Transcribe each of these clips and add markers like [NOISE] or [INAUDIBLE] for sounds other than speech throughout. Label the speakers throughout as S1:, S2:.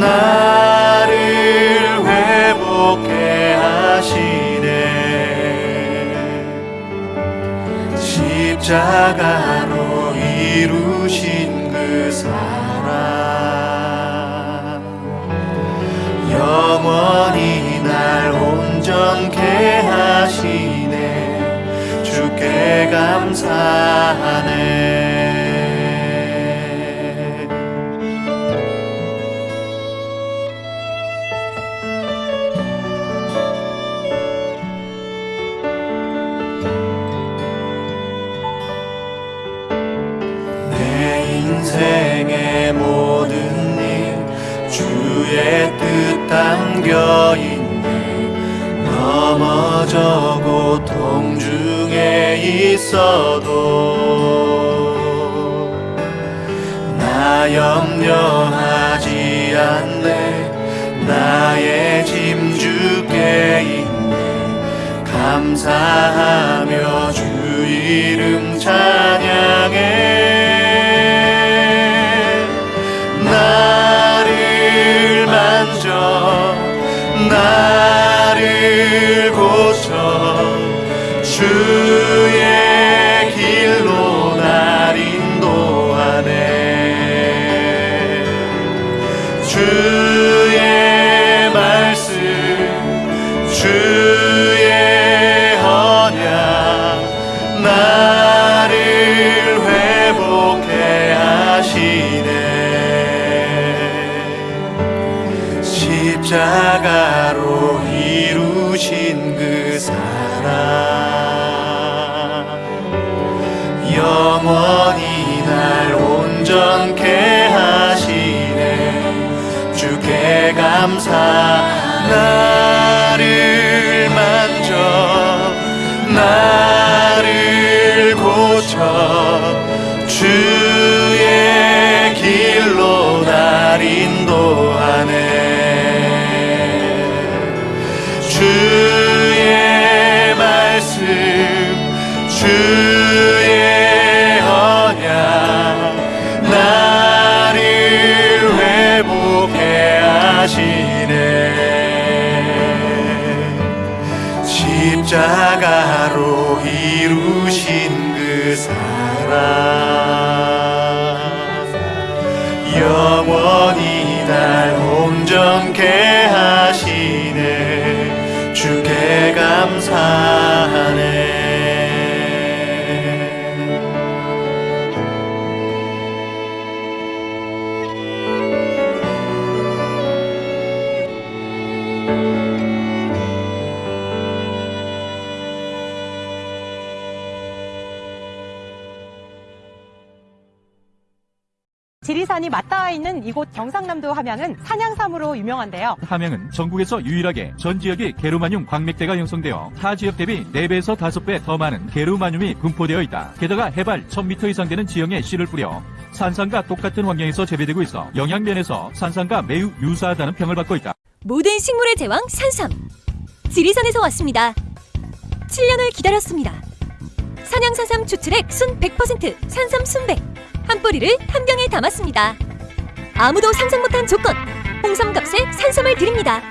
S1: 나를 회복해 하시네. 십자가로 이루신 그 사랑. 영원히 날 온전케 하시네. 주께 감사하네 담겨 있네. 넘어져 고통 중에 있어도 나 염려하지 않네. 나의 짐 주께 있네. 감사하며 주 이름 찬양해 주께 사
S2: 경상남도 함양은 산양삼으로 유명한데요.
S3: 함양은 전국에서 유일하게 전 지역이 게르마늄 광맥대가 형성되어 타 지역 대비 4배에서 5배 더 많은 게르마늄이 분포되어 있다. 게다가 해발 1000m 이상 되는 지형에 씨를 뿌려 산삼과 똑같은 환경에서 재배되고 있어 영양면에서 산삼과 매우 유사하다는 평을 받고 있다.
S4: 모든 식물의 제왕 산삼. 지리산에서 왔습니다. 7년을 기다렸습니다. 산양산삼 추출액 순 100% 산삼 순백. 한 뿌리를 한 병에 담았습니다. 아무도 상상 못한 조건. 홍삼값에 산삼을 드립니다.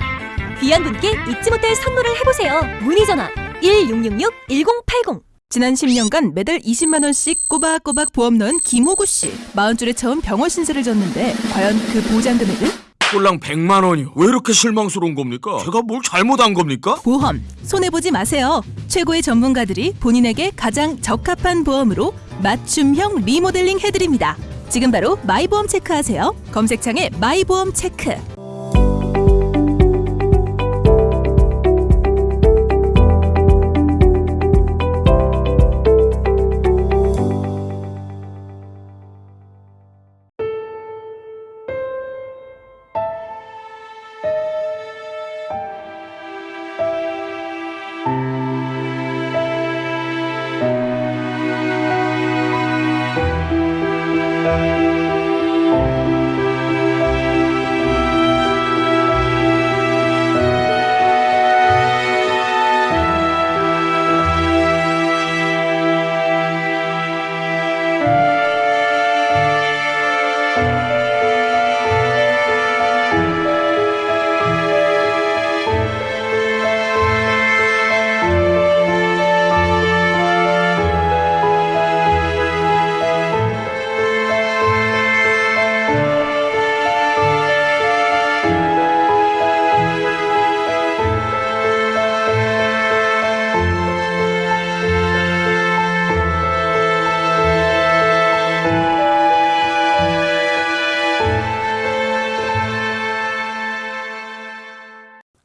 S4: 귀한 분께 잊지 못할 선물을 해보세요. 문의 전화 1666-1080.
S5: 지난 10년간 매달 20만 원씩 꼬박꼬박 보험 넣은 김호구 씨. 마흔 줄에 처음 병원 신세를 졌는데 과연 그 보장 금액은?
S6: 꼴랑 100만 원이요. 왜 이렇게 실망스러운 겁니까? 제가 뭘 잘못한 겁니까?
S5: 보험 손해 보지 마세요. 최고의 전문가들이 본인에게 가장 적합한 보험으로 맞춤형 리모델링 해드립니다. 지금 바로 마이보험 체크하세요. 검색창에 마이보험 체크.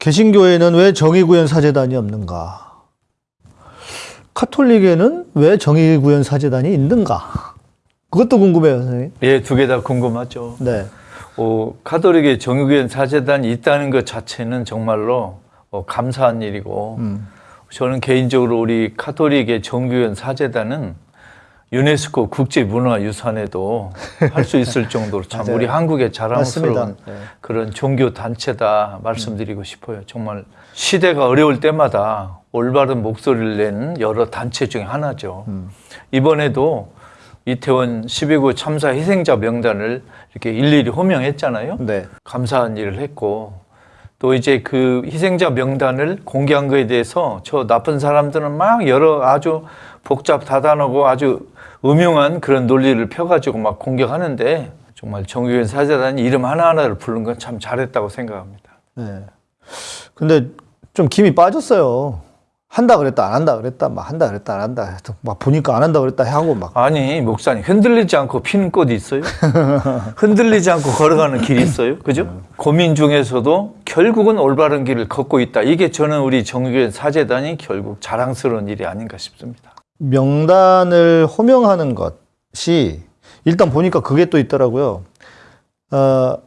S7: 개신교에는 왜 정의구현 사제단이 없는가? 카톨릭에는 왜 정의구현 사제단이 있는가? 그것도 궁금해요, 선생님.
S8: 예, 두 개 다 궁금하죠.
S7: 네.
S8: 어, 카톨릭의 정유교회 사제단이 있다는 것 자체는 정말로 어, 감사한 일이고
S7: 음.
S8: 저는 개인적으로 우리 카톨릭의 정유교회 사제단은 유네스코 국제문화유산에도 할 수 있을 정도로 참. [LAUGHS] 우리 한국의 자랑스러운
S7: 맞습니다. 네.
S8: 그런 종교 단체다 말씀드리고 싶어요. 정말 시대가 어려울 때마다 올바른 목소리를 내는 여러 단체 중에 하나죠.
S7: 음.
S8: 이번에도 이태원 12구 참사 희생자 명단을 이렇게 일일이 호명했잖아요.
S7: 네.
S8: 감사한 일을 했고 또 이제 그 희생자 명단을 공개한 거에 대해서 저 나쁜 사람들은 막 여러 아주 복잡 다단하고 아주 음흉한 그런 논리를 펴가지고 막 공격하는데 정말 정유현 사제단이 이름 하나하나를 부른 건 참 잘했다고 생각합니다.
S7: 네. 근데 좀 김이 빠졌어요. 한다 그랬다, 안 한다 그랬다, 막 한다 그랬다, 안 한다. 막 보니까 안 한다 그랬다 하고 막.
S8: 아니 목사님 흔들리지 않고 피는 꽃이 있어요? [LAUGHS] 흔들리지 않고 걸어가는 길이 있어요? 그죠? 고민 중에서도 결국은 올바른 길을 걷고 있다. 이게 저는 우리 정유현 사제단이 결국 자랑스러운 일이 아닌가 싶습니다.
S7: 명단을 호명하는 것이 일단 보니까 그게 또 있더라고요. 어,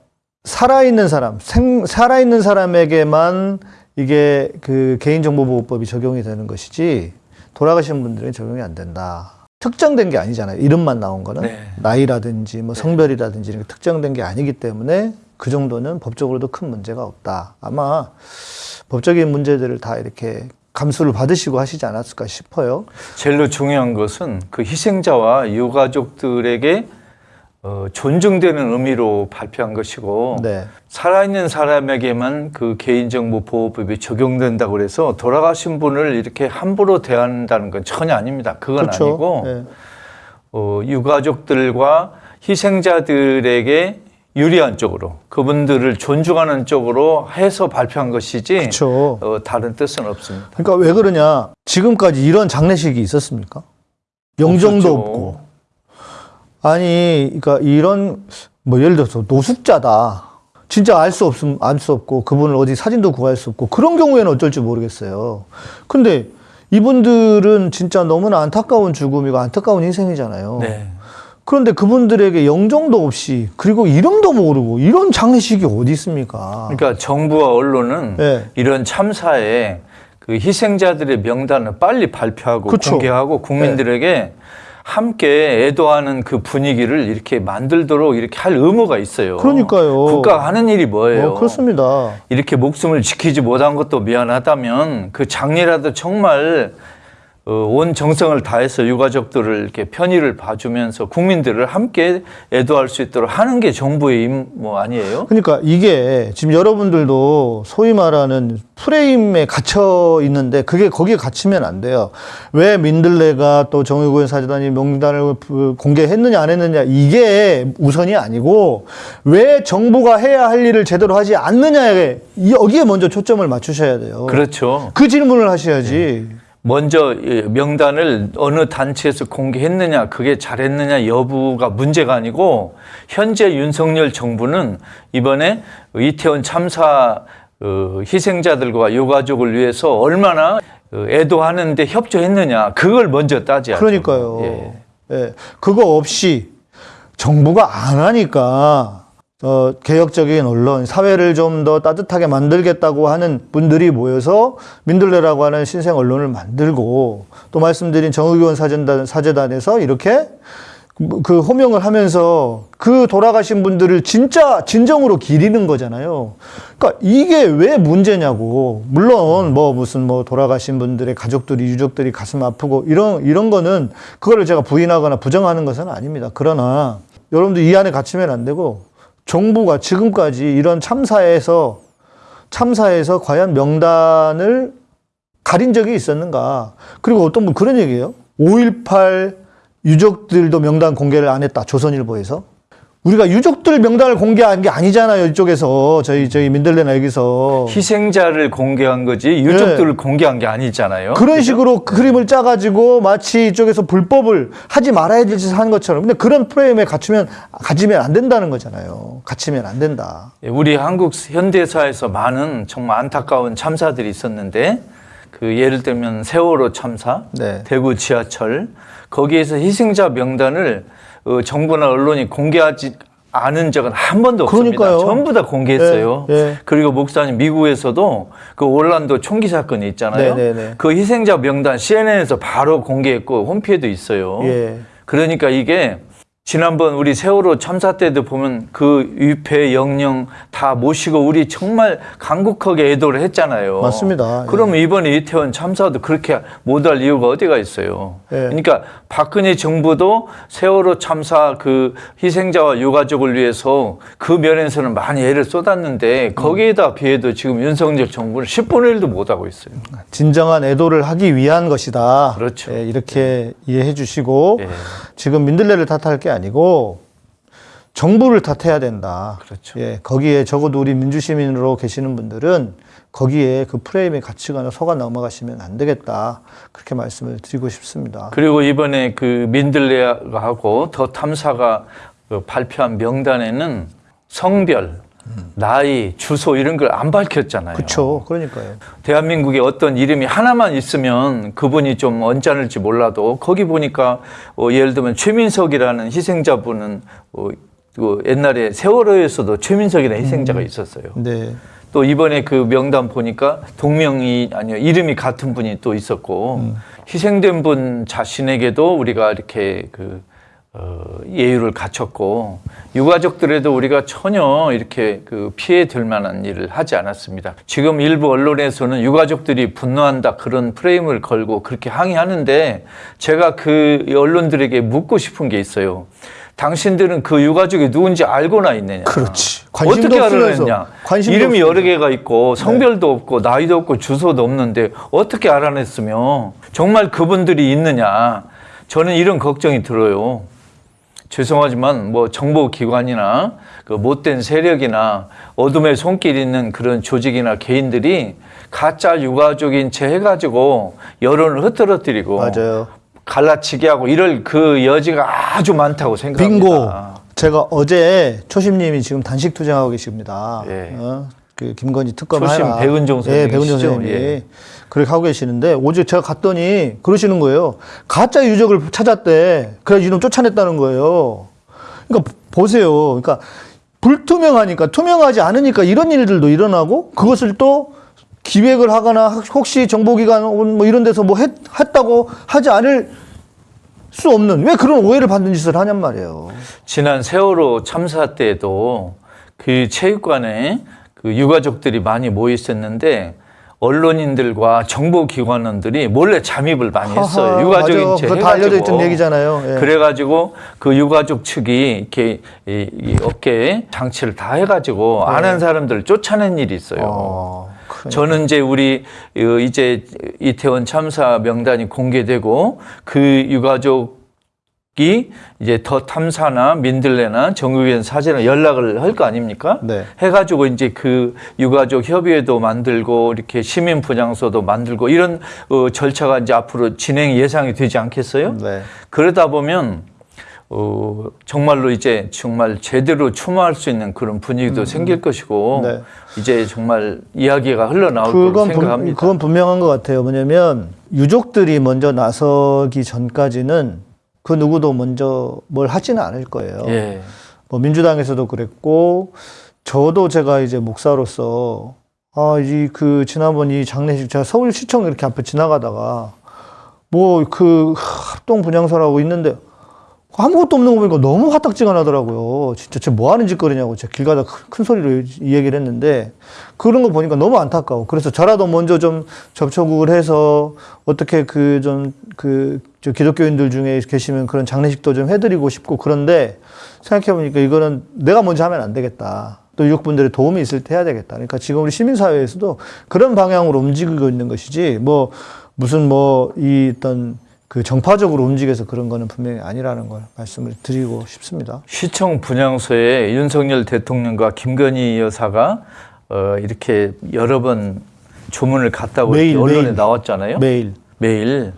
S7: 살아있는 사람, 생, 살아있는 사람에게만 이게 그 개인정보보호법이 적용이 되는 것이지 돌아가신 분들은 적용이 안 된다. 특정된 게 아니잖아요. 이름만 나온 거는
S8: 네.
S7: 나이라든지 뭐 성별이라든지 이런 게 특정된 게 아니기 때문에 그 정도는 법적으로도 큰 문제가 없다. 아마 법적인 문제들을 다 이렇게 감수를 받으시고 하시지 않았을까 싶어요.
S8: 제일로 중요한 것은 그 희생자와 유가족들에게 어, 존중되는 의미로 발표한 것이고
S7: 네.
S8: 살아있는 사람에게만 그 개인정보 보호법이 적용된다고 그래서 돌아가신 분을 이렇게 함부로 대한다는 건 전혀 아닙니다. 그건
S7: 그렇죠.
S8: 아니고
S7: 네.
S8: 어, 유가족들과 희생자들에게 유리한 쪽으로 그분들을 존중하는 쪽으로 해서 발표한 것이지
S7: 그렇죠.
S8: 어, 다른 뜻은 없습니다.
S7: 그러니까 왜 그러냐? 지금까지 이런 장례식이 있었습니까? 영정도
S8: 없었죠.
S7: 없고. 아니, 그러니까 이런 뭐 예를 들어서 노숙자다. 진짜 알 수 없음 알 수 없고 그분을 어디 사진도 구할 수 없고 그런 경우에는 어쩔지 모르겠어요. 근데 이분들은 진짜 너무나 안타까운 죽음이고 안타까운 희생이잖아요.
S8: 네.
S7: 그런데 그분들에게 영정도 없이 그리고 이름도 모르고 이런 장례식이 어디 있습니까?
S8: 그러니까 정부와 언론은
S7: 네.
S8: 이런 참사에 그 희생자들의 명단을 빨리 발표하고
S7: 그쵸.
S8: 공개하고 국민들에게 함께 애도하는 그 분위기를 이렇게 만들도록 이렇게 할 의무가 있어요.
S7: 그러니까요.
S8: 국가가 하는 일이 뭐예요?
S7: 어, 그렇습니다.
S8: 이렇게 목숨을 지키지 못한 것도 미안하다면 그 장례라도 정말 어, 온 정성을 다해서 유가족들을 이렇게 편의를 봐주면서 국민들을 함께 애도할 수 있도록 하는 게 정부의 임무 아니에요?
S7: 그러니까 이게 지금 여러분들도 소위 말하는 프레임에 갇혀 있는데 그게 거기에 갇히면 안 돼요. 왜 민들레가 또 정의구현 사재단이 명단을 부- 공개했느냐 안 했느냐 이게 우선이 아니고 왜 정부가 해야 할 일을 제대로 하지 않느냐에 여기에 먼저 초점을 맞추셔야 돼요.
S8: 그렇죠.
S7: 그 질문을 하셔야지.
S8: 먼저 이 명단을 어느 단체에서 공개했느냐, 그게 잘했느냐 여부가 문제가 아니고 현재 윤석열 정부는 이번에 이태원 참사 어, 희생자들과 유가족을 위해서 얼마나 어, 애도하는데 협조했느냐, 그걸 먼저 따져야죠.
S7: 그러니까요.
S8: 예.
S7: 예. 그거 없이 정부가 안 하니까 어, 개혁적인 언론, 사회를 좀 더 따뜻하게 만들겠다고 하는 분들이 모여서 민들레라고 하는 신생 언론을 만들고 또 말씀드린 정의교원 사재단, 사재단에서 이렇게 그- 그 호명을 하면서 그 돌아가신 분들을 진짜 진정으로 기리는 거잖아요. 그러니까 이게 왜 문제냐고. 물론 뭐 무슨 뭐 돌아가신 분들의 가족들이 유족들이 가슴 아프고 이런 이런 거는 그거를 제가 부인하거나 부정하는 것은 아닙니다. 그러나 여러분들 이 안에 갇히면 안 되고 정부가 지금까지 이런 참사에서 참사에서 과연 명단을 가린 적이 있었는가? 그리고 어떤 분 그런 얘기예요. 5.18 유족들도 명단 공개를 안 했다. 조선일보에서. 우리가 유족들 명단을 공개한 게 아니잖아요. 이쪽에서 저희 저희 민들레나 여기서
S8: 희생자를 공개한 거지 유족들을 공개한 게 아니잖아요.
S7: 네. 그런 식으로 그 그림을 짜가지고 마치 이쪽에서 불법을 하지 말아야 될 짓을 하는 것처럼 근데 그런 프레임에 갖추면 가지면 안 된다는 거잖아요. 갇히면 안 된다.
S8: 예, 우리 한국 현대사에서 많은 정말 안타까운 참사들이 있었는데 그 예를 들면 세월호 참사,
S7: 네.
S8: 대구 지하철 거기에서 희생자 명단을 어, 정부나 언론이 공개하지 않은 적은 한 번도 없습니다.
S7: 그러니까요.
S8: 전부 다 공개했어요.
S7: 예, 예.
S8: 그리고 목사님 미국에서도 그 올란도 총기 사건이 있잖아요.
S7: 네, 네, 네.
S8: 그 희생자 명단 CNN에서 바로 공개했고 홈피에도 있어요.
S7: 예.
S8: 그러니까 이게 지난번 우리 세월호 참사 때도 보면 그 유폐 영령 다 모시고 우리 정말 강국하게 애도를 했잖아요.
S7: 맞습니다.
S8: 그러면 이번에 이태원 참사도 그렇게 못할 이유가 어디가 있어요.
S7: 예.
S8: 그러니까 박근혜 정부도 세월호 참사 그 희생자와 유가족을 위해서 그 면에서는 많이 애를 쏟았는데 거기에다 비해도 지금 윤석열 정부는 10분의 1도 못하고 있어요.
S7: 진정한 애도를 하기 위한 것이다.
S8: 그렇죠.
S7: 예, 이렇게 이해해 주시고
S8: 예.
S7: 지금 민들레를 탓할 게 아니고 정부를 탓해야 된다.
S8: 그렇죠.
S7: 예, 거기에 적어도 우리 민주시민으로 계시는 분들은 거기에 그 프레임에 갇히거나 속아 넘어가시면 안 되겠다. 그렇게 말씀을 드리고 싶습니다.
S8: 그리고 이번에 그 민들레하고 더 탐사가 그 발표한 명단에는 성별, 나이, 주소 이런 걸 안 밝혔잖아요.
S7: 그렇죠. 그러니까요.
S8: 대한민국에 어떤 이름이 하나만 있으면 그분이 좀 언짢을지 몰라도 거기 보니까 어, 예를 들면 최민석이라는 희생자분은 어, 그 옛날에 세월호에서도 최민석이라는 희생자가 있었어요.
S7: 네.
S8: 또 이번에 그 명단 보니까 동명이 아니요 이름이 같은 분이 또 있었고 희생된 분 자신에게도 우리가 이렇게 그 어, 예의를 갖췄고 유가족들에도 우리가 전혀 이렇게 그 피해 들 만한 일을 하지 않았습니다. 지금 일부 언론에서는 유가족들이 분노한다 그런 프레임을 걸고 그렇게 항의하는데 제가 그 언론들에게 묻고 싶은 게 있어요. 당신들은 그 유가족이 누군지 알고나 있느냐?
S7: 그렇지.
S8: 어떻게. 알아냈냐? 이름이
S7: 없으면서.
S8: 여러 개가 있고 성별도 없고 나이도 없고 주소도 없는데 어떻게 알아냈으며 정말 그분들이 있느냐? 저는 이런 걱정이 들어요. 죄송하지만 뭐 정보기관이나 그 못된 세력이나 어둠의 손길 있는 그런 조직이나 개인들이 가짜 유가족인 채 해가지고 여론을 흐트러뜨리고
S7: 맞아요.
S8: 갈라치게 하고 이럴 그 여지가 아주 많다고 생각합니다.
S7: 빙고. 제가 어제 초심님이 지금 단식 투쟁하고 계십니다.
S8: 예.
S7: 어? 그 김건희 특검
S8: 초심
S7: 하라.
S8: 백은종
S7: 예, 백은종?
S8: 선생님이 예.
S7: 그렇게 하고 계시는데 어제 제가 갔더니 그러시는 거예요. 가짜 유적을 찾았대. 그래서 이놈 쫓아냈다는 거예요. 그러니까 보세요. 그러니까 불투명하니까 투명하지 않으니까 이런 일들도 일어나고 그것을 또 기획을 하거나 혹시 정보기관 뭐 이런 데서 뭐 했, 했다고 하지 않을 수 없는 왜 그런 오해를 받는 짓을 하냔 말이에요.
S8: 지난 세월호 참사 때도 그 체육관에 그 유가족들이 많이 모여 있었는데 언론인들과 정보기관원들이 몰래 잠입을 많이 했어요.
S7: 하하,
S8: 유가족인
S7: 맞아.
S8: 채 해가지고.
S7: 얘기잖아요. 예.
S8: 그래가지고 그 유가족 측이 이렇게 이, 이 어깨에 장치를 다 해가지고 안한 사람들을 쫓아낸 일이 있어요.
S7: 네. 어, 그러니까.
S8: 저는 이제 우리 어, 이제 이태원 참사 명단이 공개되고 그 유가족 이 이제 더 탐사나 민들레나 정의원 사진을 연락을 할 거 아닙니까?
S7: 네.
S8: 해가지고 이제 그 유가족 협의회도 만들고 이렇게 시민 분향소도 만들고 이런 어, 절차가 이제 앞으로 진행 예상이 되지 않겠어요?
S7: 네.
S8: 그러다 보면 어, 정말로 이제 정말 제대로 추모할 수 있는 그런 분위기도 생길 것이고
S7: 네.
S8: 이제 정말 이야기가 흘러나올
S7: 분,
S8: 생각합니다.
S7: 그건 분명한 것 같아요. 뭐냐면 유족들이 먼저 나서기 전까지는 그 누구도 먼저 뭘 하지는 않을 거예요.
S8: 예.
S7: 뭐 민주당에서도 그랬고 저도 제가 이제 목사로서 아, 이 그 지난번 이 장례식 제가 서울시청 이렇게 앞에 지나가다가 뭐 그 합동 분향소라고 있는데 아무것도 없는 거 보니까 너무 화딱지가 나더라고요. 진짜 쟤 뭐 하는 짓거리냐고 제가 길 가다 큰, 큰 소리로 이 얘기를 했는데 그런 거 보니까 너무 안타까워. 그래서 저라도 먼저 좀 접촉을 해서 어떻게 그 좀그저 기독교인들 중에 계시면 그런 장례식도 좀 해드리고 싶고 그런데 생각해보니까 이거는 내가 먼저 하면 안 되겠다. 또 유족분들의 도움이 있을 때 해야 되겠다. 그러니까 지금 우리 시민사회에서도 그런 방향으로 움직이고 있는 것이지 뭐 무슨 뭐 이 어떤 그 정파적으로 움직여서 그런 거는 분명히 아니라는 걸 말씀을 드리고 싶습니다.
S8: 시청 분향소에 윤석열 대통령과 김건희 여사가 어, 이렇게 여러 번 조문을 갔다고
S7: 매일,
S8: 언론에
S7: 매일.
S8: 나왔잖아요.
S7: 매일.
S8: 매일.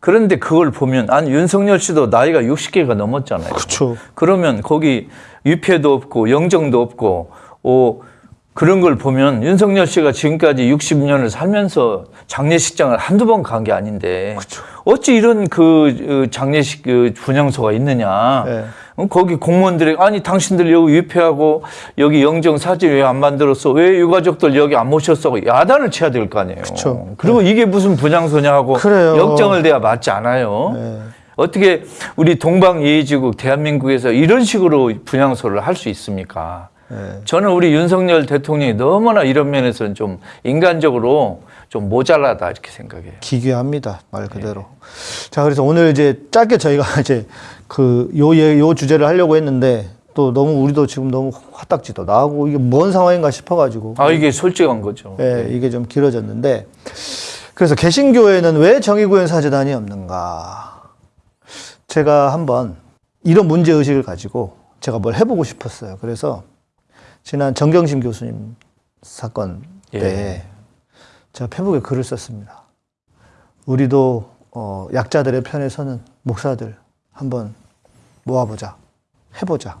S8: 그런데 그걸 보면 아니 윤석열 씨도 나이가 60개가 넘었잖아요.
S7: 그렇죠.
S8: 그러면 거기 위패도 없고 영정도 없고 어, 그런 걸 보면 윤석열 씨가 지금까지 60년을 살면서 장례식장을 한두 번 간 게 아닌데 어찌 이런 그 어, 장례식 그 분향소가 있느냐.
S7: 네.
S8: 어, 거기 공무원들이 아니 당신들 여기 위패하고 여기 영정 사진 왜 안 만들었어? 왜 유가족들 여기 안 모셨어? 야단을 쳐야 될 거 아니에요.
S7: 그쵸.
S8: 그리고 이게 무슨 분향소냐 하고
S7: 그래요.
S8: 역정을 대야 맞지 않아요.
S7: 네.
S8: 어떻게 우리 동방예의지국 대한민국에서 이런 식으로 분향소를 할 수 있습니까?
S7: 네.
S8: 저는 우리 윤석열 대통령이 너무나 이런 면에서는 좀 인간적으로 좀 모자라다 이렇게 생각해요.
S7: 기괴합니다. 말 그대로. 자, 그래서 오늘 이제 짧게 저희가 [LAUGHS] 이제 그 요, 예- 요 주제를 하려고 했는데 또 너무 우리도 지금 너무 화딱지도 나고 이게 뭔 상황인가 싶어가지고.
S8: 아 이게 솔직한 거죠.
S7: 예, 이게 좀 길어졌는데. 그래서 개신교에는 왜 정의구현 사제단이 없는가. 제가 한번 이런 문제의식을 가지고 제가 뭘 해보고 싶었어요. 그래서 지난 정경심 교수님 사건 때
S8: 예.
S7: 제가 페북에 글을 썼습니다. 우리도 어, 약자들의 편에 서는 목사들 한번 모아보자, 해보자.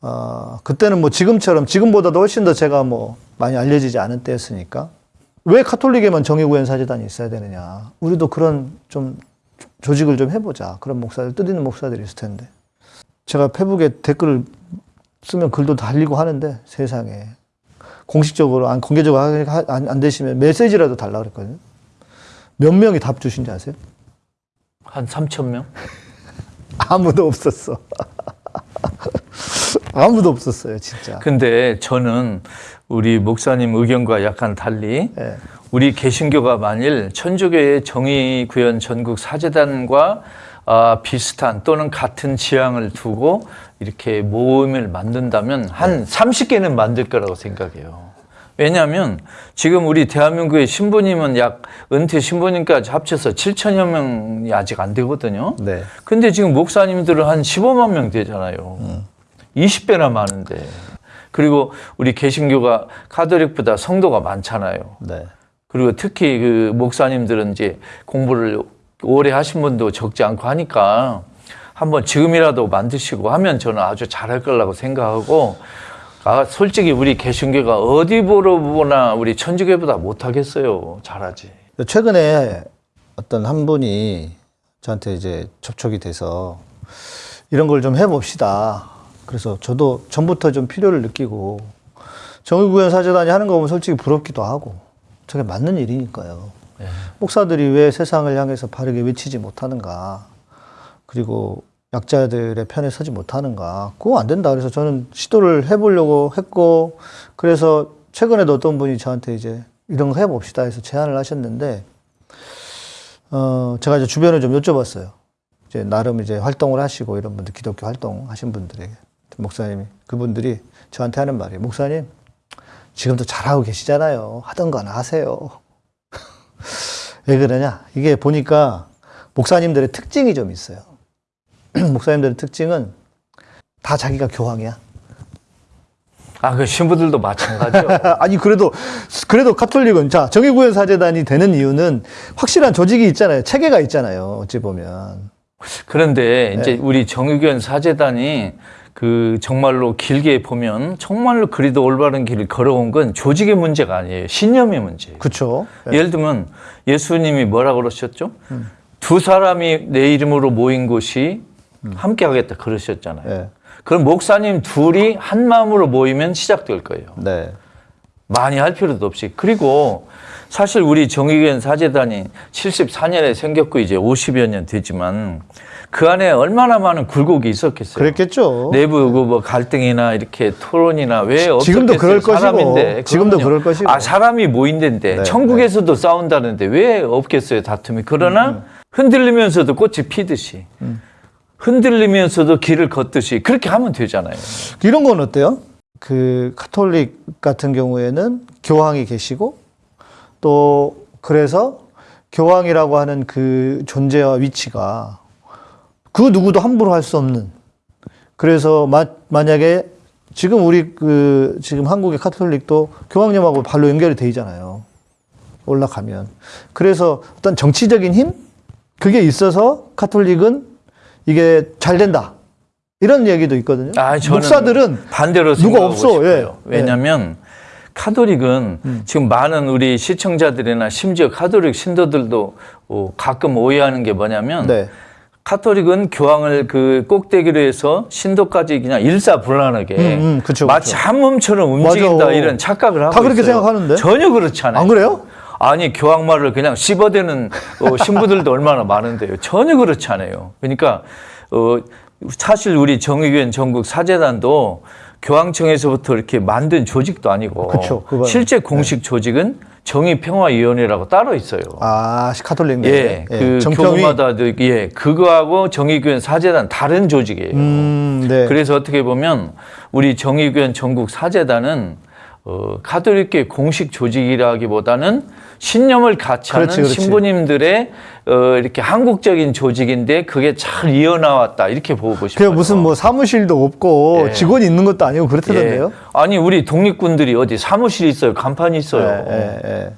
S7: 어, 그때는 뭐 지금처럼 지금보다도 훨씬 더 제가 뭐 많이 알려지지 않은 때였으니까 왜 카톨릭에만 정의구현 사제단이 있어야 되느냐? 우리도 그런 좀 조직을 좀 해보자. 그런 목사들 뜻 있는 목사들이 있을 텐데 제가 페북에 댓글을 쓰면 글도 달리고 하는데 세상에 공식적으로 안 공개적으로 하- 안, 안 되시면 메시지라도 달라 그랬거든요. 몇 명이 답 주신지 아세요?
S8: 한 3천 명? [LAUGHS]
S7: 아무도 없었어. [LAUGHS] 아무도 없었어요, 진짜.
S8: 근데 저는 우리 목사님 의견과 약간 달리
S7: 예.
S8: 우리 개신교가 만일 천주교의 정의구현 전국 사제단과 아, 비슷한 또는 같은 지향을 두고 이렇게 모임을 만든다면 한 30개는 만들 거라고 생각해요. 왜냐하면 지금 우리 대한민국의 신부님은 약 은퇴 신부님까지 합쳐서 7천여 명이 아직 안 되거든요.
S7: 네.
S8: 근데 지금 목사님들은 한 15만 명 되잖아요. 20배나 많은데. 그리고 우리 개신교가 카톨릭보다 성도가 많잖아요.
S7: 네.
S8: 그리고 특히 그 목사님들은 이제 공부를 오래 하신 분도 적지 않고 하니까 한번 지금이라도 만드시고 하면 저는 아주 잘할 거라고 생각하고 아, 솔직히 우리 개신교가 어디 보러 보나 우리 천주교보다 못하겠어요. 잘하지.
S7: 최근에 어떤 한 분이 저한테 이제 접촉이 돼서 이런 걸 좀 해봅시다. 그래서 저도 전부터 좀 필요를 느끼고 정의구현 사제단이 하는 거 보면 솔직히 부럽기도 하고 저게 맞는 일이니까요. 목사들이 왜 세상을 향해서 바르게 외치지 못하는가. 그리고 약자들의 편에 서지 못하는가. 그거 안 된다. 그래서 저는 시도를 해보려고 했고, 그래서 최근에도 어떤 분이 저한테 이제 이런 거 해봅시다 해서 제안을 하셨는데, 어, 제가 이제 주변에 좀 여쭤봤어요. 이제 나름 이제 활동을 하시고 이런 분들, 기독교 활동 하신 분들에게. 목사님이, 그분들이 저한테 하는 말이에요. 목사님, 지금도 잘하고 계시잖아요. 하던 거나 하세요. [LAUGHS] 왜 그러냐? 이게 보니까 목사님들의 특징이 좀 있어요. [CLEARS THROAT] 목사님들의 특징은 다 자기가 교황이야.
S8: 아, 그 신부들도 마찬가지요. [LAUGHS]
S7: 아니 그래도 그래도 카톨릭은 자 정의구현 사제단이 되는 이유는 확실한 조직이 있잖아요. 체계가 있잖아요. 어찌 보면
S8: 그런데 이제
S7: 네.
S8: 우리 정의교현 사제단이 그 정말로 길게 보면 정말로 그리도 올바른 길을 걸어온 건 조직의 문제가 아니에요. 신념의 문제예요.
S7: 그렇죠.
S8: 예를 들면 예수님이 뭐라 그러셨죠?
S7: 음.
S8: 두 사람이 내 이름으로 모인 곳이 함께 하겠다 그러셨잖아요.
S7: 네.
S8: 그럼 목사님 둘이 한 마음으로 모이면 시작될 거예요.
S7: 네.
S8: 많이 할 필요도 없이. 그리고 사실 우리 정의교현 사제단이 74년에 생겼고 이제 50여 년 되지만 그 안에 얼마나 많은 굴곡이 있었겠어요.
S7: 그랬겠죠.
S8: 내부 그뭐 갈등이나 이렇게 토론이나 왜 없었겠어요?
S7: 지금도 그럴 것이고,
S8: 사람인데.
S7: 지금도
S8: 그럼요.
S7: 그럴 것이고.
S8: 아 사람이 모인데인데
S7: 네,
S8: 천국에서도 싸운다는데 왜 없겠어요 다툼이? 그러나
S7: 음,
S8: 흔들리면서도 꽃이 피듯이 흔들리면서도 길을 걷듯이 그렇게 하면 되잖아요.
S7: 이런 건 어때요? 그 카톨릭 같은 경우에는 교황이 계시고 또 그래서 교황이라고 하는 그 존재와 위치가 그 누구도 함부로 할 수 없는 그래서 마, 만약에 지금 우리 그 지금 한국의 카톨릭도 교황님하고 발로 연결이 돼 있잖아요. 올라가면. 그래서 어떤 정치적인 힘? 그게 있어서 카톨릭은 이게 잘 된다. 이런 얘기도 있거든요.
S8: 아, 저는
S7: 목사들은
S8: 반대로
S7: 누가 없어,
S8: 싶어요.
S7: 예.
S8: 왜냐하면 카톨릭은
S7: 음.
S8: 지금 많은 우리 시청자들이나 심지어 카톨릭 신도들도 어, 가끔 오해하는 게 뭐냐면
S7: 네.
S8: 카톨릭은 교황을 그 꼭대기로 해서 신도까지 그냥 일사불란하게
S7: 음, 음, 그쵸,
S8: 마치
S7: 그쵸.
S8: 한 몸처럼 움직인다
S7: 맞아.
S8: 이런 착각을 하고
S7: 다 그렇게
S8: 있어요.
S7: 생각하는데?
S8: 전혀 그렇지 않아요.
S7: 안 그래요?
S8: 아니 교황 말을 그냥 씹어대는 어, 신부들도 얼마나 많은데요. 전혀 그렇지 않아요. 그러니까 어, 사실 우리 정의교회 전국 사재단도 교황청에서부터 이렇게 만든 조직도 아니고
S7: 그쵸.
S8: 실제 공식 조직은 정의평화위원회라고 따로 있어요.
S7: 아, 카톨릭 내.
S8: 예, 그
S7: 정평이.
S8: 교구마다도 예, 그거하고 정의교회 사재단 다른 조직이에요.
S7: 음, 네.
S8: 그래서 어떻게 보면 우리 정의교회 전국 사재단은 어, 카톨릭계 공식 조직이라기보다는 신념을 같이
S7: 그렇지,
S8: 하는
S7: 그렇지.
S8: 신부님들의 어, 이렇게 한국적인 조직인데 그게 잘 이어나왔다 이렇게 보고
S7: 그
S8: 싶어요.
S7: 무슨 뭐 사무실도 없고
S8: 예.
S7: 직원이 있는 것도 아니고 그렇다던데요.
S8: 예. 아니 우리 독립군들이 어디 사무실이 있어요, 간판이 있어요.
S7: 예, 예, 예.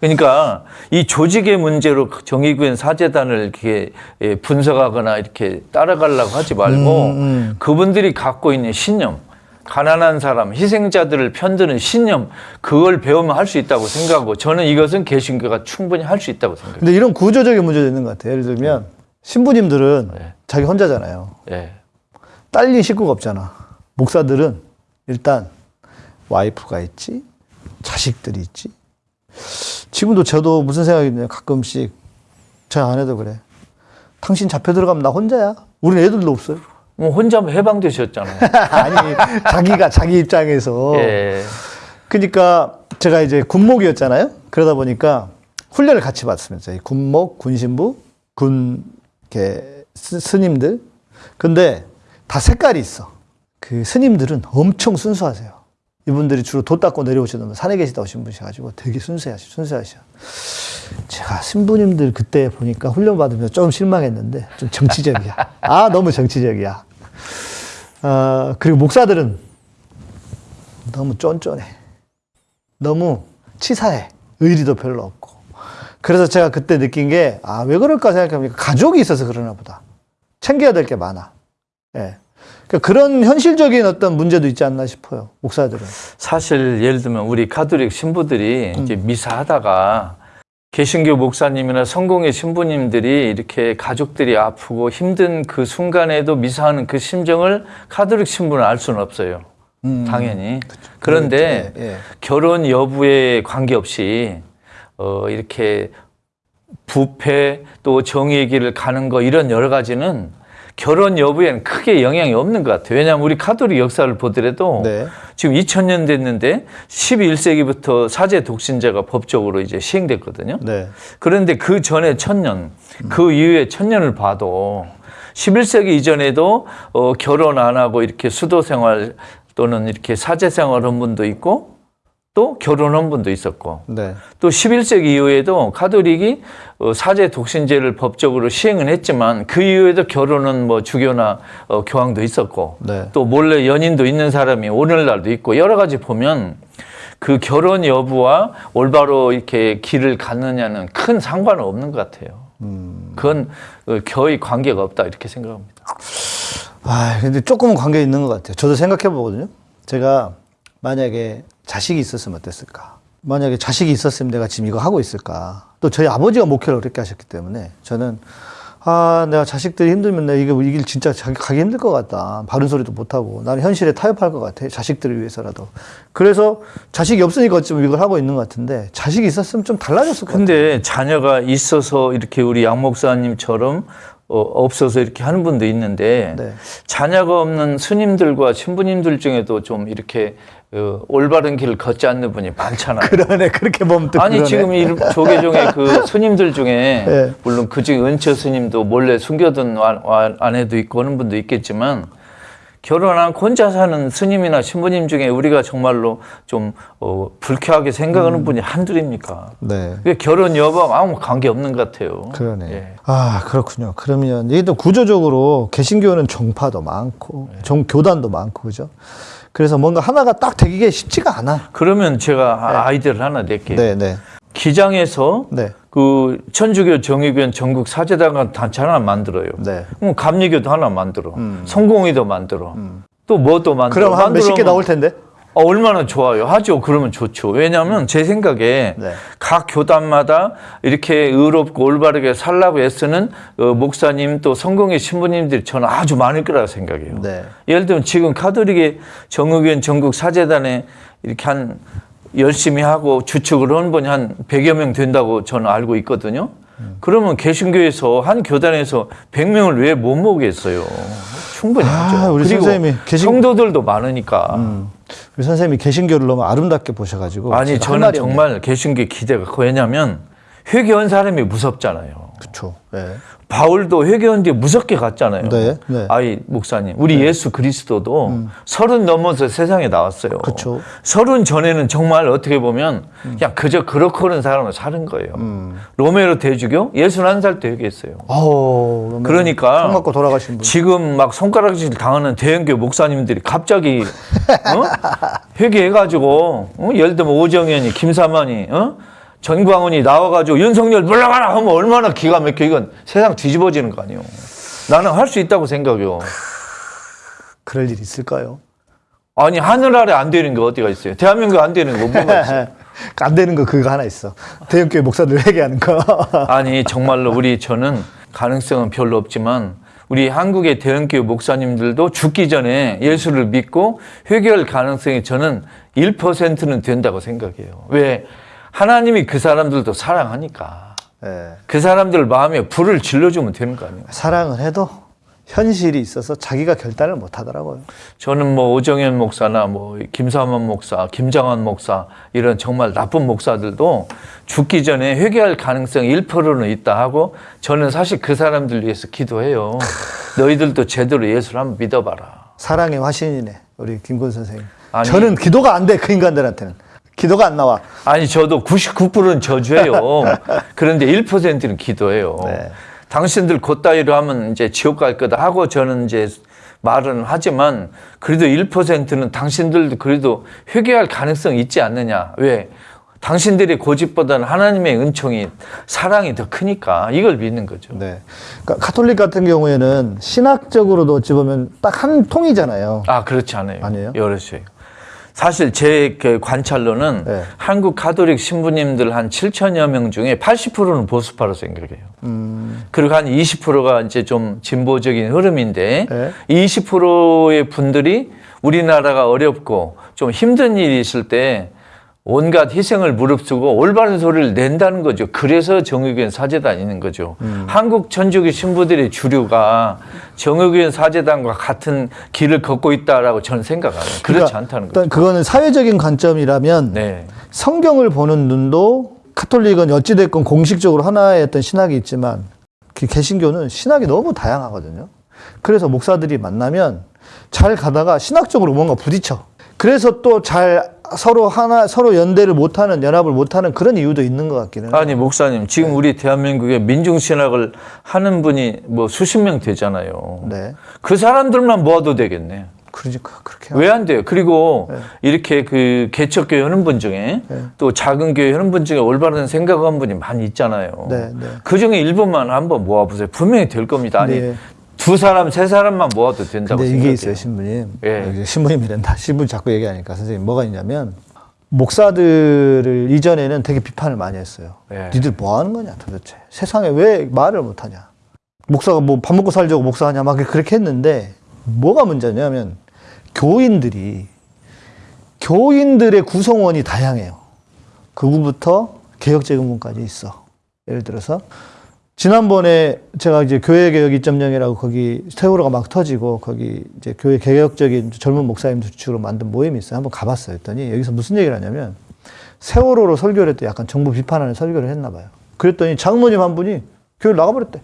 S8: 그러니까 이 조직의 문제로 정의구현 사재단을 이렇게 예, 분석하거나 이렇게 따라가려고 하지 말고
S7: 음, 음.
S8: 그분들이 갖고 있는 신념, 가난한 사람, 희생자들을 편드는 신념, 그걸 배우면 할 수 있다고 생각하고 저는 이것은 개신교가 충분히 할 수 있다고 생각해요.
S7: 근데 이런 구조적인 문제도 있는 것 같아요. 예를 들면 신부님들은
S8: 네.
S7: 자기 혼자잖아요.
S8: 예.
S7: 딸린 식구가 없잖아. 목사들은 일단 와이프가 있지, 자식들이 있지. 지금도 저도 무슨 생각이 드냐 가끔씩 제 아내도 그래. 당신 잡혀 들어가면 나 혼자야. 우린 애들도 없어요.
S8: 뭐 혼자 해방되셨잖아요. [LAUGHS]
S7: 아니 자기가 자기 입장에서
S8: 예.
S7: 그러니까 제가 이제 군목이었잖아요. 그러다 보니까 훈련을 같이 받습니다. 이 군목, 군신부, 군 이렇게 스, 스님들. 근데 다 색깔이 있어. 그 스님들은 엄청 순수하세요. 이분들이 주로 도 닦고 내려오시던 산에 계시다 오신 분이셔가지고 되게 순수하시, 순수하셔. 제가 신부님들 그때 보니까 훈련 받으면서 좀 실망했는데 좀 정치적이야. 아, 너무 정치적이야. 어, 그리고 목사들은 너무 쫀쫀해. 너무 치사해. 의리도 별로 없고. 그래서 제가 그때 느낀 게, 아, 왜 그럴까 생각해보니까 가족이 있어서 그러나 보다. 챙겨야 될 게 많아. 예. 그러니까 그런 현실적인 어떤 문제도 있지 않나 싶어요. 목사들은.
S8: 사실 예를 들면 우리 카톨릭 신부들이 이제 미사하다가 개신교 목사님이나 성공회 신부님들이 이렇게 가족들이 아프고 힘든 그 순간에도 미사하는 그 심정을 카톨릭 신부는 알 수는 없어요. 당연히. 그런데
S7: 예, 예.
S8: 결혼 여부에 관계없이 어 이렇게 부패 또 정의의 길을 가는 거 이런 여러 가지는 결혼 여부에는 크게 영향이 없는 것 같아요. 왜냐하면 우리 카톨릭 역사를 보더라도
S7: 네.
S8: 지금 2000년 됐는데 11세기부터 사제 독신제가 법적으로 이제 시행됐거든요.
S7: 네.
S8: 그런데 그 전에 천년, 그 이후에 천년을 봐도 11세기 이전에도 어, 결혼 안 하고 이렇게 수도 생활 또는 이렇게 사제 생활한 분도 있고 또 결혼한 분도 있었고
S7: 네.
S8: 또 11세기 이후에도 카톨릭이 어, 사제 독신제를 법적으로 시행은 했지만 그 이후에도 결혼은 뭐 주교나 어, 교황도 있었고
S7: 네.
S8: 또 몰래 연인도 있는 사람이 오늘날도 있고 여러 가지 보면 그 결혼 여부와 올바로 이렇게 길을 갖느냐는 큰 상관은 없는 것 같아요. 그건 어, 거의 관계가 없다 이렇게 생각합니다.
S7: 아, 근데 조금은 관계 있는 것 같아요. 저도 생각해 보거든요. 제가 만약에 자식이 있었으면 어땠을까? 만약에 자식이 있었으면 내가 지금 이거 하고 있을까? 또 저희 아버지가 목회를 그렇게 하셨기 때문에 저는 아, 내가 자식들이 힘들면 내가 이게 이길 진짜 자기 가기 힘들 것 같다. 바른 소리도 못 하고 나는 현실에 타협할 것 같아. 자식들을 위해서라도. 그래서 자식이 없으니까 어쩌면 이걸 하고 있는 것 같은데 자식이 있었으면 좀 달라졌을 것 같아요.
S8: 근데 자녀가 있어서 이렇게 우리 양 목사님처럼 어, 없어서 이렇게 하는 분도 있는데
S7: 네.
S8: 자녀가 없는 스님들과 신부님들 중에도 좀 이렇게 어, 올바른 길을 걷지 않는 분이 많잖아요. [LAUGHS]
S7: 그러네. 그렇게 보면 또
S8: 아니
S7: 그러네.
S8: 지금 이 조계종의 그 [LAUGHS] 스님들 중에
S7: 네.
S8: 물론 그중에 은처 스님도 몰래 숨겨둔 아내도 있고 하는 분도 있겠지만 결혼 안 하고 혼자 사는 스님이나 신부님 중에 우리가 정말로 좀 어, 불쾌하게 생각하는
S7: 음.
S8: 분이 한둘입니까?
S7: 네.
S8: 결혼 여부하고 아무 관계 없는 것 같아요.
S7: 그러네.
S8: 예.
S7: 아, 그렇군요. 그러면 이게 또 구조적으로 개신교는 종파도 많고,
S8: 네.
S7: 종, 교단도 많고, 그죠? 그래서 뭔가 하나가 딱 되기가 쉽지가 않아.
S8: 그러면 제가 아이디어를 하나 낼게요.
S7: 네, 네.
S8: 기장에서
S7: 네.
S8: 그 천주교 정의교회 전국 사제단 단체 하나 만들어요.
S7: 네.
S8: 그럼 감리교도 하나 만들어.
S7: 음.
S8: 성공회도 만들어. 또뭐또 만들어.
S7: 그럼 한 몇십 개 나올 텐데?
S8: 어, 얼마나 좋아요. 하죠. 그러면 좋죠. 왜냐하면 제 생각에
S7: 네.
S8: 각 교단마다 이렇게 의롭고 올바르게 살라고 애쓰는 어, 목사님 또 성공의 신부님들이 저는 아주 많을 거라고 생각해요.
S7: 네.
S8: 예를 들면 지금 카톨릭의 정의교회 전국 사제단에 이렇게 한 열심히 하고 주축을 한 분이 한 100여 명 된다고 저는 알고 있거든요. 그러면 개신교에서 한 교단에서 100명을 왜 못 모으겠어요? 충분히
S7: 아,
S8: 하죠.
S7: 우리 선생님이 개신-
S8: 성도들도 많으니까.
S7: 우리 선생님이 개신교를 너무 아름답게 보셔가지고.
S8: 아니 저는. 정말 개신교 기대가 커 왜냐하면 회개한 사람이 무섭잖아요.
S7: 그쵸. 네.
S8: 바울도 회개한 뒤에 무섭게 갔잖아요.
S7: 네, 네.
S8: 아이 목사님, 우리 예수 그리스도도 서른 넘어서 세상에 나왔어요.
S7: 그쵸.
S8: 서른 전에는 정말 어떻게 보면 그냥 그저 그렇고 그런 사람으로 사는 거예요. 로메로 대주교 예순 한살 때 회개했어요.
S7: 아우. 그러면
S8: 그러니까
S7: 총 맞고 돌아가신 분.
S8: 지금 막 손가락질 당하는 대형교 목사님들이 갑자기 어? [LAUGHS] 회개해가지고 어? 예를 들면 오정현이 김사만이 어? 전광훈이 나와가지고 윤석열 물러가라 하면 얼마나 기가 막혀 이건 세상 뒤집어지는 거 아니에요. 나는 할 수 있다고 생각해요.
S7: 그럴 일 있을까요?
S8: 아니 하늘 아래 안 되는 게 어디가 있어요? 대한민국 안 되는 거 뭐가 있어요? [LAUGHS]
S7: 안 되는 거 그거 하나 있어. 대형교회 목사들 회개하는 거. [LAUGHS]
S8: 아니 정말로 우리 저는 가능성은 별로 없지만 우리 한국의 대형교회 목사님들도 죽기 전에 예수를 믿고 회개할 가능성이 저는 1%는 된다고 생각해요. 왜? 하나님이 그 사람들도 사랑하니까
S7: 예.
S8: 그 사람들 마음에 불을 질러주면 되는 거 아니에요.
S7: 사랑을 해도 현실이 있어서 자기가 결단을 못 하더라고요.
S8: 저는 뭐 오정현 목사나 뭐 김삼원 목사, 김장환 목사 이런 정말 나쁜 목사들도 죽기 전에 회개할 가능성이 1%는 있다 하고 저는 사실 그 사람들 위해서 기도해요. 너희들도 제대로 예수를 한번 믿어봐라.
S7: 사랑의 화신이네. 우리 김군 선생님.
S8: 아니.
S7: 저는 기도가 안 돼. 그 인간들한테는. 기도가 안 나와.
S8: 아니 저도 99%는 저주해요. [LAUGHS] 그런데 1%는 기도해요.
S7: 네.
S8: 당신들 곧다이로 하면 이제 지옥 갈 거다 하고 저는 이제 말은 하지만 그래도 1%는 당신들도 그래도 회개할 가능성이 있지 않느냐. 왜? 당신들의 고집보다는 하나님의 은총이 사랑이 더 크니까 이걸 믿는 거죠.
S7: 네. 그러니까 카톨릭 같은 경우에는 신학적으로도 어찌 보면 딱 한 통이잖아요.
S8: 아 그렇지 않아요.
S7: 아니에요?
S8: 여럿이요. 사실 제 그 관찰로는
S7: 네.
S8: 한국 카톨릭 신부님들 한 7천여 명 중에 80%는 보수파로 생각해요.
S7: 음.
S8: 그리고 한 20%가 이제 좀 진보적인 흐름인데
S7: 네.
S8: 20%의 분들이 우리나라가 어렵고 좀 힘든 일이 있을 때 온갖 희생을 무릅쓰고 올바른 소리를 낸다는 거죠. 그래서 정의교회 사제단 있는 거죠.
S7: 음.
S8: 한국 천주교 신부들의 주류가 정의교회 사제단과 같은 길을 걷고 있다라고 저는 생각해요. 그렇지
S7: 그러니까
S8: 않다는 거죠.
S7: 그거는 사회적인 관점이라면
S8: 네.
S7: 성경을 보는 눈도 카톨릭은 어찌됐건 공식적으로 하나의 어떤 신학이 있지만 그 개신교는 신학이 너무 다양하거든요. 그래서 목사들이 만나면 잘 가다가 신학적으로 뭔가 부딪혀. 그래서 또잘 서로 하나 서로 연대를 못하는 연합을 못하는 그런 이유도 있는 것 같기는 해요.
S8: 아니 목사님 지금 우리 대한민국에 민중신학을 하는 분이 뭐 수십 명 되잖아요.
S7: 네,
S8: 그 사람들만 모아도 되겠네.
S7: 그러니까 그렇게
S8: 왜 안 돼요? 그리고
S7: 네.
S8: 이렇게 그 개척교회 하는 분 중에 또 작은 교회 하는 분 중에 올바른 생각한 분이 많이 있잖아요.
S7: 네, 네.
S8: 그 중에 일부만 한번 모아보세요. 분명히 될 겁니다. 아니
S7: 네.
S8: 두 사람, 세 사람만 모아도 된다고
S7: 근데
S8: 생각해요.
S7: 이게 있어요, 신부님.
S8: 예.
S7: 여기 신부님이란다. 신부 자꾸 얘기하니까 선생님 뭐가 있냐면 목사들을 이전에는 되게 비판을 많이 했어요.
S8: 예.
S7: 니들 뭐 하는 거냐 도대체. 세상에 왜 말을 못 하냐. 목사가 뭐 밥 먹고 살자고 목사하냐 막 그렇게 했는데 뭐가 문제냐면 교인들이 교인들의 구성원이 다양해요. 그구부터 개혁재금군까지 있어. 예를 들어서 지난번에 제가 이제 교회 개혁 2.0이라고 거기 세월호가 막 터지고 거기 이제 교회 개혁적인 젊은 목사님들 주축으로 만든 모임이 있어요. 한번 가봤어요. 했더니 여기서 무슨 얘기를 하냐면 세월호로 설교를 했대. 약간 정부 비판하는 설교를 했나 봐요. 그랬더니 장로님 한 분이 교회 나가버렸대.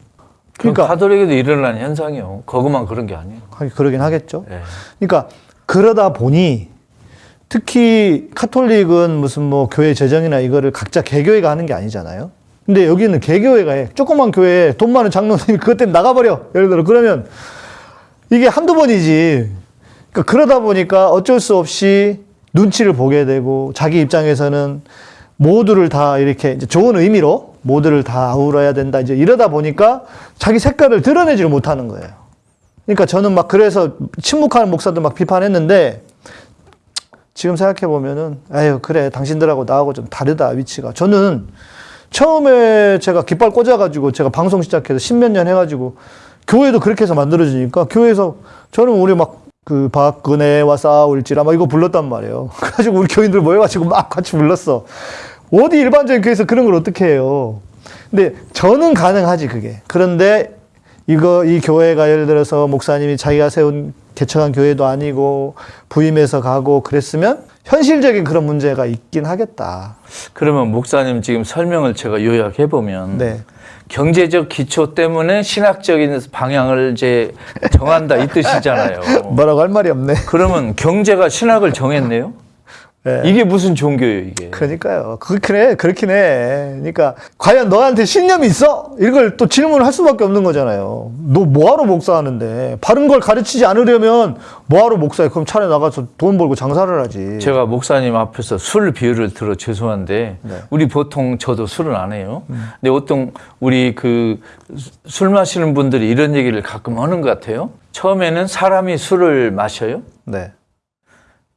S8: 그러니까 가톨릭에도 일어나는 현상이요. 거기만 그런 게 아니에요.
S7: 하긴 그러긴 하겠죠.
S8: 예.
S7: 그러니까 그러다 보니 특히 카톨릭은 무슨 뭐 교회 재정이나 이거를 각자 개교회가 하는 게 아니잖아요. 근데 여기는 개교회가 해. 조그만 교회에 돈 많은 장로님이 [LAUGHS] 그것 때문에 나가버려. 예를 들어 그러면 이게 한두 번이지. 그러니까 그러다 보니까 어쩔 수 없이 눈치를 보게 되고 자기 입장에서는 모두를 다 이렇게 이제 좋은 의미로 모두를 다 아우러야 된다. 이제 이러다 보니까 자기 색깔을 드러내지를 못하는 거예요. 그러니까 저는 막 그래서 침묵하는 목사들 막 비판했는데 지금 생각해 보면은 아유 그래 당신들하고 나하고 좀 다르다 위치가 저는 처음에 제가 깃발 꽂아가지고 제가 방송 시작해서 십몇 년 해가지고 교회도 그렇게 해서 만들어지니까 교회에서 저는 우리 막 그 박근혜와 싸울지라 막 이거 불렀단 말이에요. [LAUGHS] 그래가지고 우리 교인들 모여가지고 막 같이 불렀어. 어디 일반적인 교회에서 그런 걸 어떻게 해요? 근데 저는 가능하지 그게. 그런데 이거 이 교회가 예를 들어서 목사님이 자기가 세운 개척한 교회도 아니고 부임해서 가고 그랬으면 현실적인 그런 문제가 있긴 하겠다.
S8: 그러면 목사님 지금 설명을 제가 요약해 보면
S7: 네.
S8: 경제적 기초 때문에 신학적인 방향을 이제 정한다 이 [LAUGHS] 뜻이잖아요.
S7: 뭐라고 할 말이 없네.
S8: 그러면 경제가 신학을 정했네요.
S7: 네.
S8: 이게 무슨 종교예요, 이게?
S7: 그러니까요. 그렇긴 해. 그렇긴 해. 그러니까 과연 너한테 신념이 있어? 이걸 또 질문을 할 수밖에 없는 거잖아요. 너 뭐하러 목사하는데? 바른 걸 가르치지 않으려면 뭐하러 목사해? 그럼 차라리 나가서 돈 벌고 장사를 하지.
S8: 제가 목사님 앞에서 술 비유를 들어 죄송한데
S7: 네.
S8: 우리 보통 저도 술은 안 해요. 근데 어떤 우리 그 술 마시는 분들이 이런 얘기를 가끔 하는 것 같아요. 처음에는 사람이 술을 마셔요.
S7: 네.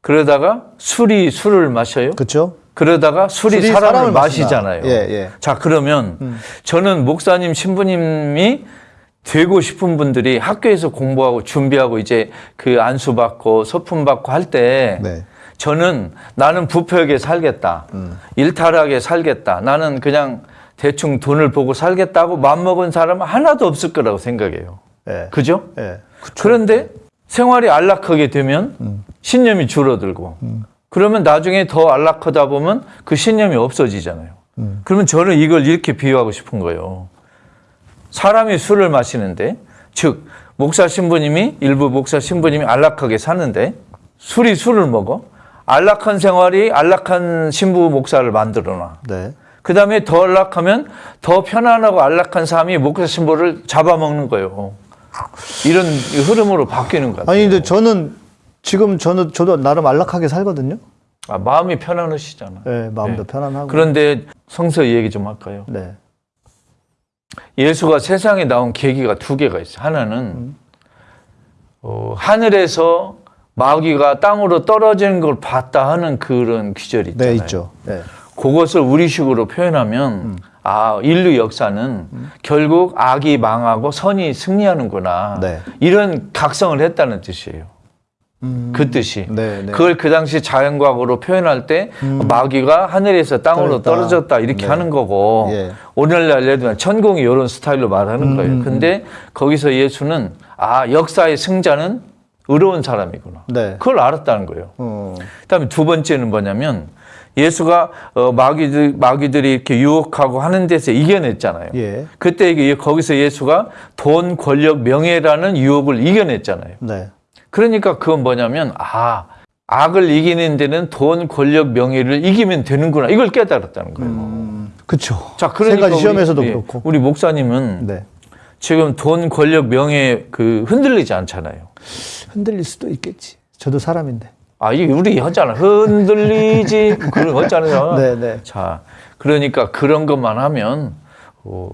S8: 그러다가 술이 술을 마셔요.
S7: 그렇죠?
S8: 그러다가 술이,
S7: 술이
S8: 사람을,
S7: 사람을.
S8: 마시잖아요.
S7: 예, 예.
S8: 자, 그러면 저는 목사님, 신부님이 되고 싶은 분들이 학교에서 공부하고 준비하고 이제 그 안수 받고 소품 받고 할때
S7: 네.
S8: 저는 나는 부패하게 살겠다. 일탈하게 살겠다. 나는 그냥 대충 돈을 보고 살겠다고 맘먹은 사람은 하나도 없을 거라고 생각해요.
S7: 예.
S8: 그죠?
S7: 예.
S8: 그런데 생활이 안락하게 되면 신념이 줄어들고 그러면 나중에 더 안락하다 보면 그 신념이 없어지잖아요. 그러면 저는 이걸 이렇게 비유하고 싶은 거예요. 사람이 술을 마시는데 즉 목사 신부님이 일부 목사 신부님이 안락하게 사는데 술이 술을 먹어 안락한 생활이 안락한 신부 목사를 만들어 놔.
S7: 네.
S8: 그 다음에 더 안락하면 더 편안하고 안락한 삶이 목사 신부를 잡아먹는 거예요. 이런 흐름으로 바뀌는 것 같아요.
S7: 아니 근데 저는 지금 저는 저도 나름 안락하게 살거든요.
S8: 아, 마음이 편안하시잖아.
S7: 예, 마음도
S8: 네.
S7: 편안하고.
S8: 그런데 성서 얘기 좀 할까요?
S7: 네.
S8: 예수가 세상에 나온 계기가 두 개가 있어요. 하나는 어, 하늘에서 마귀가 땅으로 떨어지는 걸 봤다 하는 그런 귀절이 있잖아요.
S7: 네, 있죠. 네.
S8: 그것을 우리식으로 표현하면 아 인류 역사는 결국 악이 망하고 선이 승리하는구나
S7: 네.
S8: 이런 각성을 했다는 뜻이에요. 그 뜻이.
S7: 네, 네.
S8: 그걸 그 당시 자연과학으로 표현할 때 마귀가 하늘에서 땅으로
S7: 떨어졌다.
S8: 떨어졌다 이렇게
S7: 네.
S8: 하는 거고
S7: 예.
S8: 오늘날 예를 들면 천공이 이런 스타일로 말하는 거예요. 근데 거기서 예수는 아 역사의 승자는 의로운 사람이구나.
S7: 네.
S8: 그걸 알았다는 거예요.
S7: 어.
S8: 그다음에 두 번째는 뭐냐면 예수가 어, 마귀들 마귀들이 이렇게 유혹하고 하는 데서 이겨냈잖아요.
S7: 예.
S8: 그때 이게 거기서 예수가 돈, 권력, 명예라는 유혹을 이겨냈잖아요.
S7: 네.
S8: 그러니까 그건 뭐냐면 아 악을 이기는 데는 돈, 권력, 명예를 이기면 되는구나 이걸 깨달았다는 거예요.
S7: 그쵸.
S8: 자,
S7: 세
S8: 그러니까
S7: 가지 시험에서도
S8: 우리, 예,
S7: 그렇고.
S8: 우리 목사님은
S7: 네.
S8: 지금 돈, 권력, 명예 그 흔들리지 않잖아요.
S7: 흔들릴 수도 있겠지. 저도 사람인데.
S8: 아, 이게 우리 하잖아. 흔들리지. [LAUGHS] 그런 거 하잖아요.
S7: 네, 네.
S8: 자, 그러니까 그런 것만 하면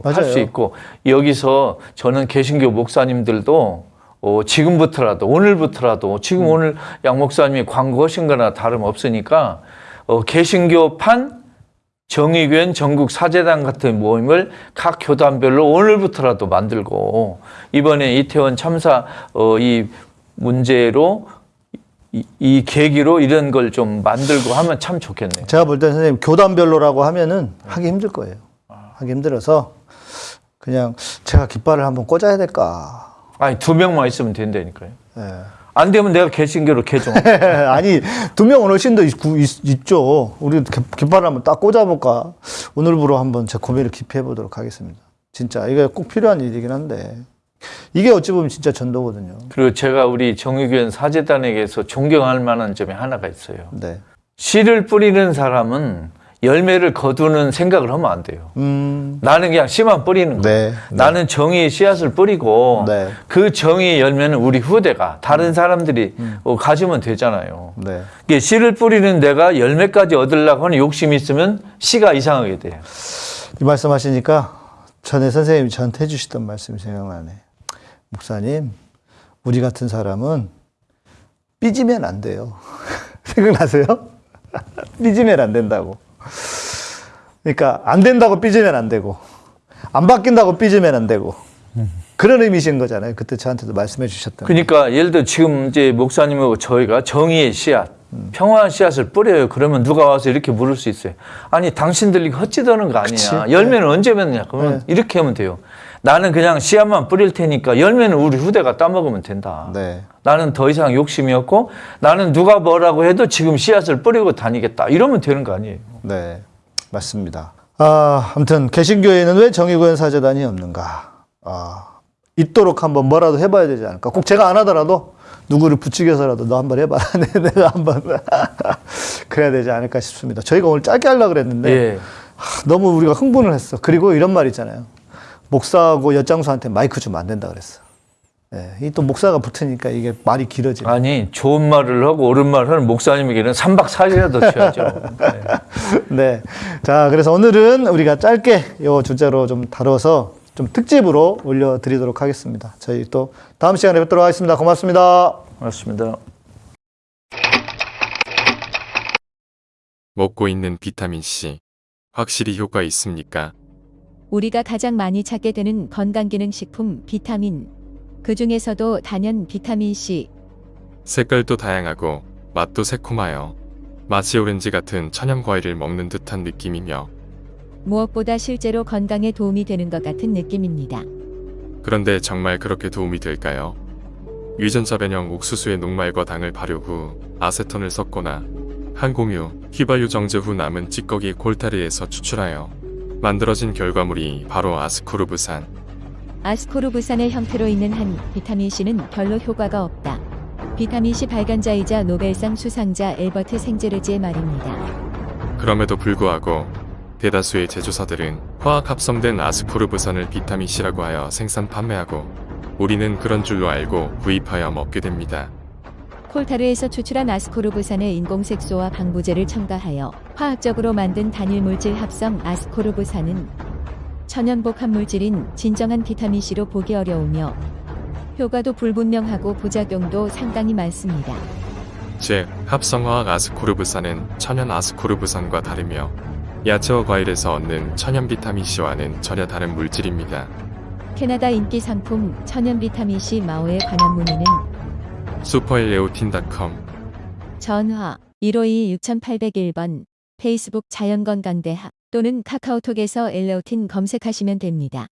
S8: 할
S7: 맞아요.
S8: 수 있고 여기서 저는 개신교 목사님들도 어, 지금부터라도 오늘부터라도 지금
S7: 음.
S8: 오늘 양 목사님이 광고하신 거나 다름없으니까 어, 개신교판 정의교회 전국 사제단 같은 모임을 각 교단별로 오늘부터라도 만들고 이번에 이태원 참사 어, 이 문제로 이, 이 계기로 이런 걸 좀 만들고 하면 참 좋겠네요.
S7: 제가 볼때 선생님 교단별로라고 하면은 하기 힘들 거예요. 하기 힘들어서 그냥 제가 깃발을 한번 꽂아야 될까.
S8: 아니 두 명만 있으면 된다니까요.
S7: 예.
S8: 안 되면 내가 개신교로 개종. [LAUGHS]
S7: 아니 두 명은 훨씬 더 있, 죠 우리 깃- 깃발을 한번 딱 꽂아볼까. 오늘부로 한번 제 고민을 깊이 해보도록 하겠습니다. 진짜 이게 꼭 필요한 일이긴 한데 이게 어찌 보면 진짜 전도거든요.
S8: 그리고 제가 우리 정의교회 사제단에게서 존경할 만한 점이 하나가 있어요.
S7: 네.
S8: 씨를 뿌리는 사람은 열매를 거두는 생각을 하면 안 돼요.
S7: 음.
S8: 나는 그냥 씨만 뿌리는 거예요.
S7: 네.
S8: 나는 정의의 씨앗을 뿌리고
S7: 네.
S8: 그 정의의 열매는 우리 후대가 다른 사람들이 어, 가지면 되잖아요.
S7: 네.
S8: 이게 씨를 뿌리는 내가 열매까지 얻으려고 하는 욕심이 있으면 씨가 이상하게 돼요.
S7: 이 말씀하시니까 전에 선생님이 저한테 해주시던 말씀이 생각나네. 목사님, 우리 같은 사람은 삐지면 안 돼요. [LAUGHS] 생각나세요? [LAUGHS] 삐지면 안 된다고. 그러니까 안 된다고 삐지면 안 되고 안 바뀐다고 삐지면 안 되고 그런 의미신 거잖아요. 그때 저한테도 말씀해 주셨던.
S8: 그러니까 예를 들어 지금 이제 목사님하고 저희가 정의의 씨앗, 평화의 씨앗을 뿌려요. 그러면 누가 와서 이렇게 물을 수 있어요. 아니 당신들이 헛짓하는 거 아니냐.
S7: 그치.
S8: 열매는 언제 맺느냐. 그러면
S7: 네.
S8: 이렇게 하면 돼요. 나는 그냥 씨앗만 뿌릴 테니까 열매는 우리 후대가 따먹으면 된다.
S7: 네.
S8: 나는 더 이상 욕심이 없고 나는 누가 뭐라고 해도 지금 씨앗을 뿌리고 다니겠다. 이러면 되는 거 아니에요.
S7: 네, 맞습니다. 아, 아무튼 개신교회는 왜 정의구현 사재단이 없는가? 아, 있도록 한번 뭐라도 해봐야 되지 않을까? 꼭 제가 안 하더라도 누구를 부추겨서라도 너 한번 해봐. [LAUGHS] 네, 내가 한번 [LAUGHS] 그래야 되지 않을까 싶습니다. 저희가 오늘 짧게 하려고 그랬는데
S8: 예.
S7: 하, 너무 우리가 흥분을 했어. 그리고 이런 말 있잖아요. 목사하고 엿장수한테 마이크 주면 안 된다 그랬어. 예, 이또 목사가 붙으니까 이게 말이 길어지네.
S8: 아니 좋은 말을 하고 옳은 말을 하는 목사님에게는 3박 4일이라도 쉬어야죠. 네.
S7: 네. 자, 그래서 오늘은 우리가 짧게 요 주제로 좀 다뤄서 좀 특집으로 올려드리도록 하겠습니다. 저희 또 다음 시간에 뵙도록 하겠습니다. 고맙습니다.
S8: 맞습니다.
S9: 먹고 있는 비타민C 확실히 효과 있습니까?
S10: 우리가 가장 많이 찾게 되는 건강기능식품 비타민. 그 중에서도 단연 비타민C.
S9: 색깔도 다양하고 맛도 새콤하여 마치 오렌지 같은 천연 과일을 먹는 듯한 느낌이며
S10: 무엇보다 실제로 건강에 도움이 되는 것 같은 느낌입니다.
S9: 그런데 정말 그렇게 도움이 될까요? 유전자 변형 옥수수의 녹말과 당을 발효 후 아세톤을 섞거나 항공유, 휘발유 정제 후 남은 찌꺼기 콜타르에서 추출하여 만들어진 결과물이 바로 아스코르브산.
S10: 아스코르부산의 형태로 있는 한 비타민C는 별로 효과가 없다. 비타민C 발간자이자 노벨상 수상자 엘버트 생제르지의 말입니다.
S9: 그럼에도 불구하고 대다수의 제조사들은 화학 합성된 아스코르브산을 비타민C라고 하여 생산 판매하고 우리는 그런 줄로 알고 구입하여 먹게 됩니다.
S10: 콜타르에서 추출한 아스코르부산의 인공색소와 방부제를 첨가하여 화학적으로 만든 단일 물질 합성 아스코르부산은 천연 복 합 물질인 진정한 비타민C로 보기 어려우며 효과도 불분명하고 부작용도 상당히 많습니다.
S9: 즉, 합성화학 아스코르브산은 천연 아스코르브산과 다르며 야채와 과일에서 얻는 천연 비타민C와는 전혀 다른 물질입니다.
S10: 캐나다 인기 상품 천연 비타민C 마오에 관한 문의는
S9: 슈퍼엘레오틴닷컴
S10: 전화 152-6801번 페이스북 자연건강대학 또는 카카오톡에서 엘레오틴 검색하시면 됩니다.